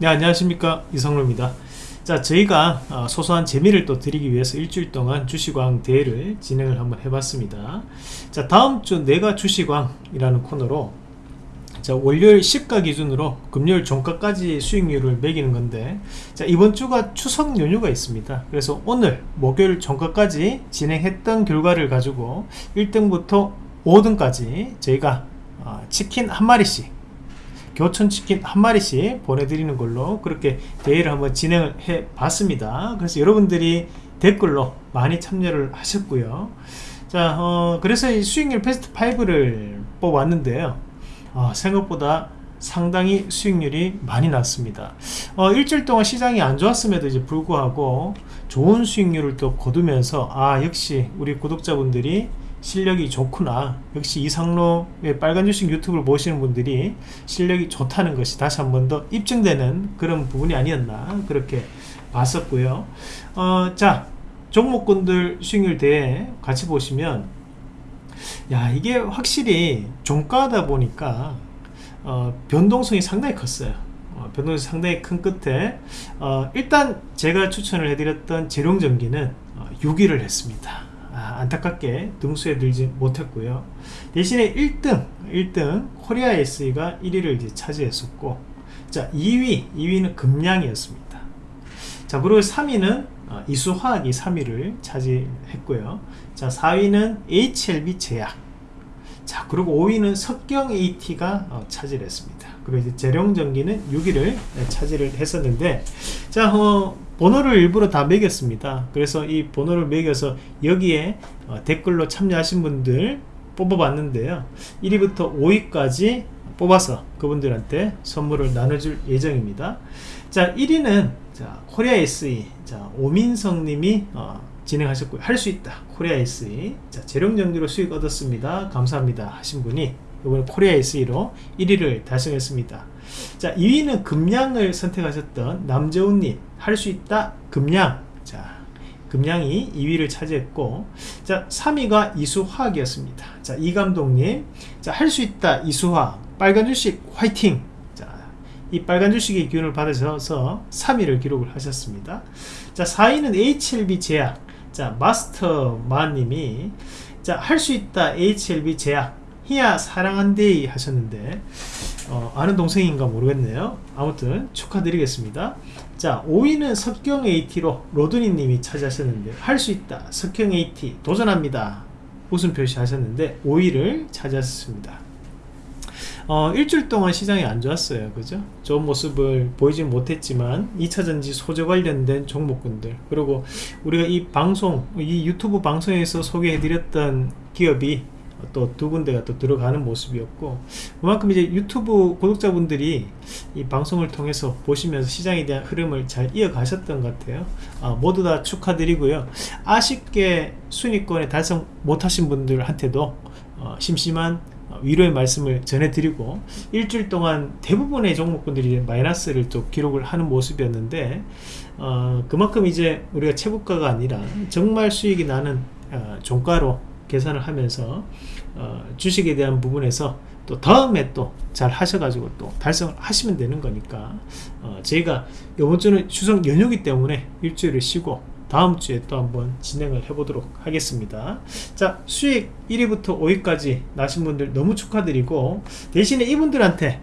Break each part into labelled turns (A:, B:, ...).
A: 네 안녕하십니까. 이성로입니다. 자 저희가 어, 소소한 재미를 또 드리기 위해서 일주일 동안 주식왕 대회를 진행을 한번 해봤습니다. 자 다음주 내가 주식왕이라는 코너로 자 월요일 시가 기준으로 금요일 종가까지 수익률을 매기는 건데 자 이번 주가 추석 연휴가 있습니다. 그래서 오늘 목요일 종가까지 진행했던 결과를 가지고 1등부터 5등까지 저희가 어, 치킨 한 마리씩 교촌치킨 한 마리씩 보내드리는 걸로 그렇게 대회를 한번 진행을 해 봤습니다. 그래서 여러분들이 댓글로 많이 참여를 하셨고요. 자 어, 그래서 이 수익률 베스트 5를 뽑았는데요. 어, 생각보다 상당히 수익률이 많이 났습니다. 어, 일주일 동안 시장이 안 좋았음에도 이제 불구하고 좋은 수익률을 또 거두면서 아 역시 우리 구독자분들이 실력이 좋구나. 역시 이상로의 빨간 주식 유튜브를 보시는 분들이 실력이 좋다는 것이 다시 한 번 더 입증되는 그런 부분이 아니었나 그렇게 봤었고요. 어, 자 종목군들 수익률 대회 같이 보시면 야 이게 확실히 종가다 보니까 어, 변동성이 상당히 컸어요. 어, 변동성이 상당히 큰 끝에 어, 일단 제가 추천을 해드렸던 재룡전기는 6위를 어, 했습니다. 아, 안타깝게 등수에 들지 못했고요. 대신에 1등 1등 코리아 SE가 1위를 이제 차지했었고 자 2위 2위는 금량이었습니다. 자 그리고 3위는 어, 이수화학이 3위를 차지했고요. 자 4위는 HLB 제약 자 그리고 5위는 석경 AT가 어, 차지를 했습니다. 그리고 이제 재룡전기는 6위를 차지를 했었는데 자 어, 번호를 일부러 다 매겼습니다. 그래서 이 번호를 매겨서 여기에 어, 댓글로 참여하신 분들 뽑아봤는데요. 1위부터 5위까지 뽑아서 그분들한테 선물을 나눠줄 예정입니다. 자 1위는 자 코리아 SE 자 오민성 님이 어, 진행하셨고요. 할 수 있다. 코리아 SE 자 제룡전기로 수익 얻었습니다. 감사합니다. 하신 분이 이번에 코리아 SE로 1위를 달성했습니다. 자 2위는 금량을 선택하셨던 남재훈님. 할 수 있다. 금량. 자 금량이 2위를 차지했고 자 3위가 이수화학이었습니다. 자 이 감독님. 자 할 수 있다. 이수화학. 빨간 주식 화이팅. 자이 빨간 주식의 기운을 받으셔서 3위를 기록을 하셨습니다. 자 4위는 HLB 제약 자 마스터마님이 자할 수 있다 HLB 제약. 희야 사랑한데이 하셨는데 어, 아는 동생인가 모르겠네요. 아무튼 축하드리겠습니다. 자 5위는 석경 AT로 로드니 님이 차지하셨는데 할 수 있다 석경 AT 도전합니다. 웃음 표시 하셨는데 5위를 차지하셨습니다 어, 일주일 동안 시장이 안 좋았어요. 그죠? 좋은 모습을 보이지 못했지만 2차전지 소재 관련된 종목군들 그리고 우리가 이 방송 이 유튜브 방송에서 소개해 드렸던 기업이 또 두 군데가 또 들어가는 모습이었고 그만큼 이제 유튜브 구독자분들이 이 방송을 통해서 보시면서 시장에 대한 흐름을 잘 이어가셨던 것 같아요. 아, 모두 다 축하드리고요. 아쉽게 순위권에 달성 못하신 분들한테도 어, 심심한 위로의 말씀을 전해드리고 일주일 동안 대부분의 종목군들이 마이너스를 또 기록을 하는 모습이었는데 어, 그만큼 이제 우리가 최고가가 아니라 정말 수익이 나는 어, 종가로 계산을 하면서 어, 주식에 대한 부분에서 또 다음에 또 잘 하셔가지고 또 달성을 하시면 되는 거니까 어, 저희가 이번 주는 추석 연휴기 때문에 일주일을 쉬고 다음 주에 또 한번 진행을 해보도록 하겠습니다. 자 수익 1위부터 5위까지 나신 분들 너무 축하드리고 대신에 이분들한테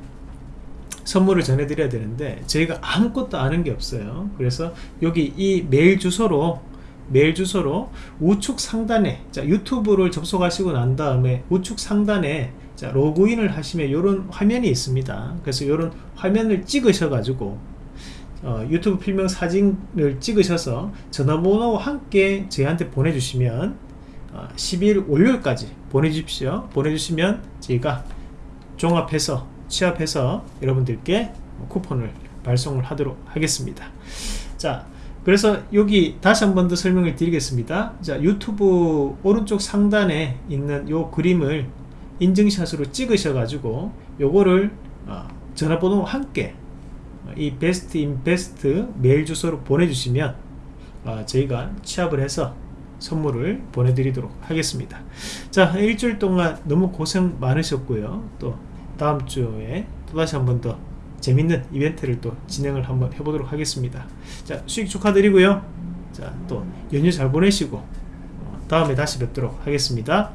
A: 선물을 전해드려야 되는데 저희가 아무것도 아는 게 없어요. 그래서 여기 이 메일 주소로 메일 주소로 우측 상단에 자 유튜브를 접속하시고 난 다음에 우측 상단에 자 로그인을 하시면 이런 화면이 있습니다. 그래서 이런 화면을 찍으셔 가지고 어, 유튜브 필명 사진을 찍으셔서 전화번호와 함께 저희한테 보내주시면 어, 12일 월요일까지 보내주십시오. 보내주시면 저희가 종합해서 취합해서 여러분들께 쿠폰을 발송을 하도록 하겠습니다. 자 그래서 여기 다시 한 번 더 설명을 드리겠습니다. 자 유튜브 오른쪽 상단에 있는 요 그림을 인증샷으로 찍으셔 가지고 요거를 어, 전화번호와 함께 어, 이 베스트 인베스트 메일 주소로 보내주시면 어, 저희가 취합을 해서 선물을 보내드리도록 하겠습니다 자 일주일 동안 너무 고생 많으셨고요 또 다음 주에 또다시 한 번 더 재밌는 이벤트를 또 진행을 한번 해보도록 하겠습니다. 자 수익 축하드리고요. 자또 연휴 잘 보내시고 어, 다음에 다시 뵙도록 하겠습니다.